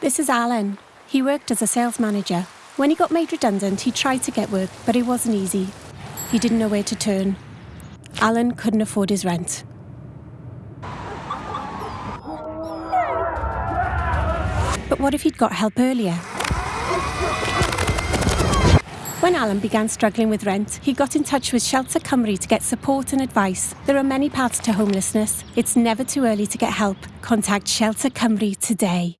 This is Alan. He worked as a sales manager. When he got made redundant, he tried to get work, but it wasn't easy. He didn't know where to turn. Alan couldn't afford his rent. But what if he'd got help earlier? When Alan began struggling with rent, he got in touch with Shelter Cymru to get support and advice. There are many paths to homelessness. It's never too early to get help. Contact Shelter Cymru today.